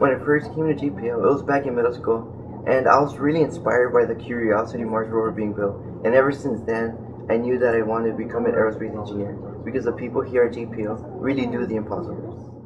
when I first came to JPL, it was back in middle school, and I was really inspired by the Curiosity Mars rover being built. And ever since then, I knew that I wanted to become an aerospace engineer because the people here at JPL really do the impossible.